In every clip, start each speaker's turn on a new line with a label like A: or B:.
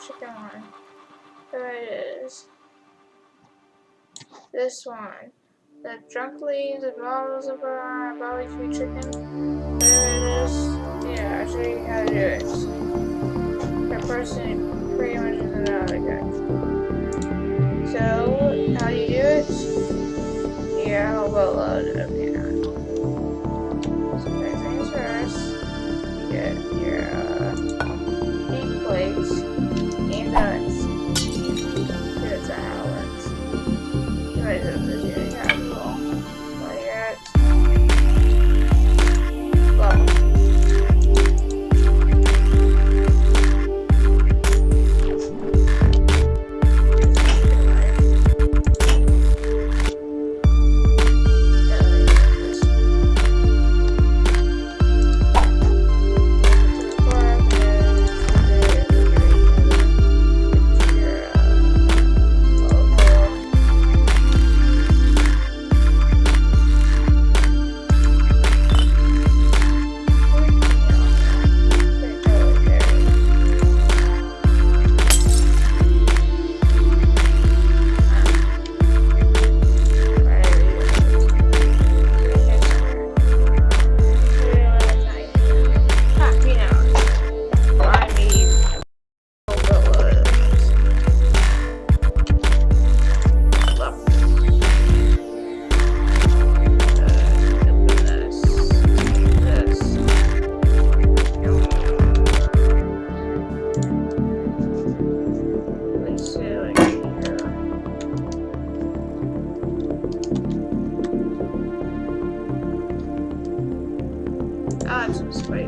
A: chicken one. There it is. This one. The drunk leaves, the bottles of uh, our barbecue chicken. There it is. Yeah, I'll show you how to do it. The person pretty much is another guy. Right.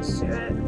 A: just do it.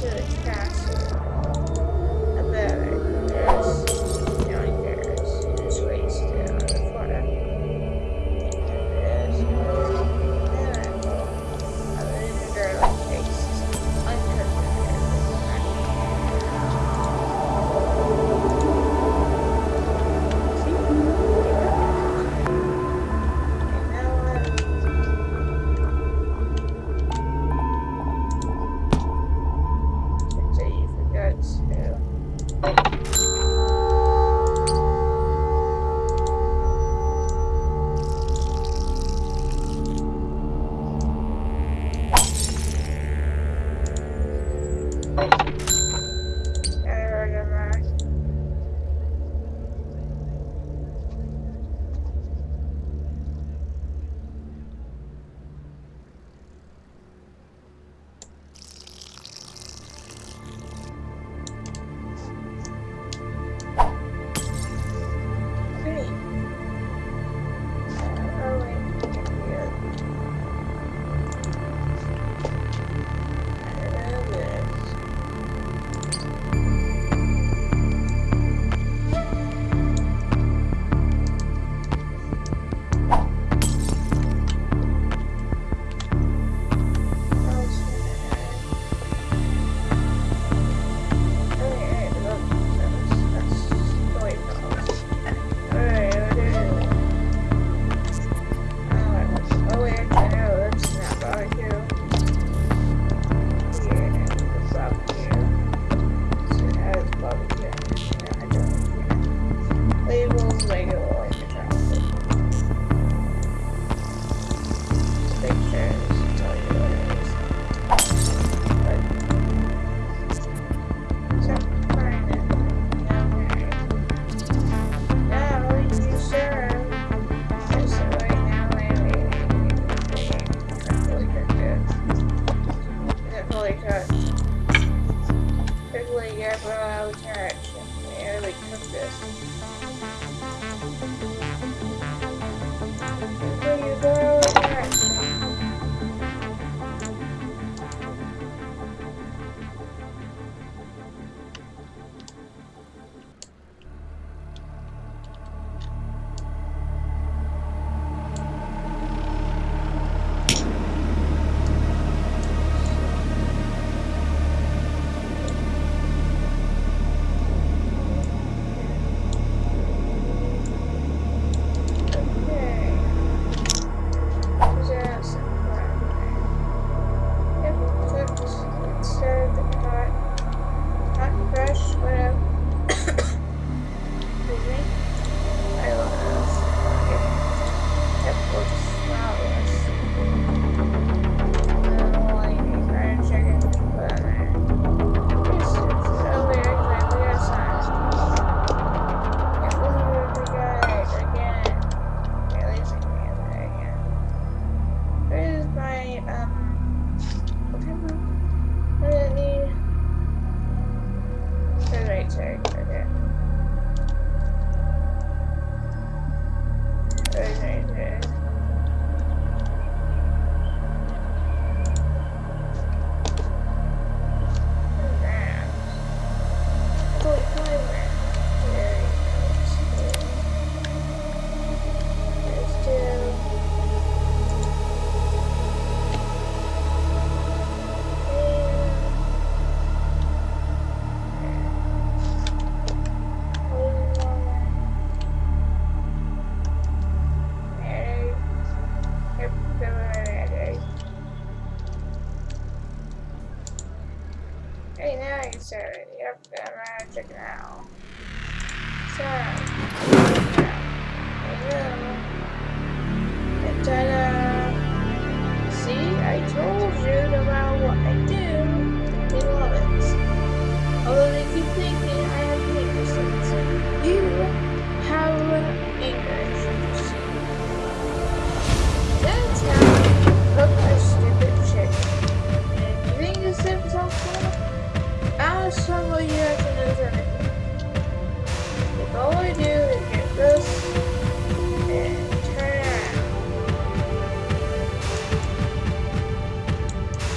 A: 是กลื่ nature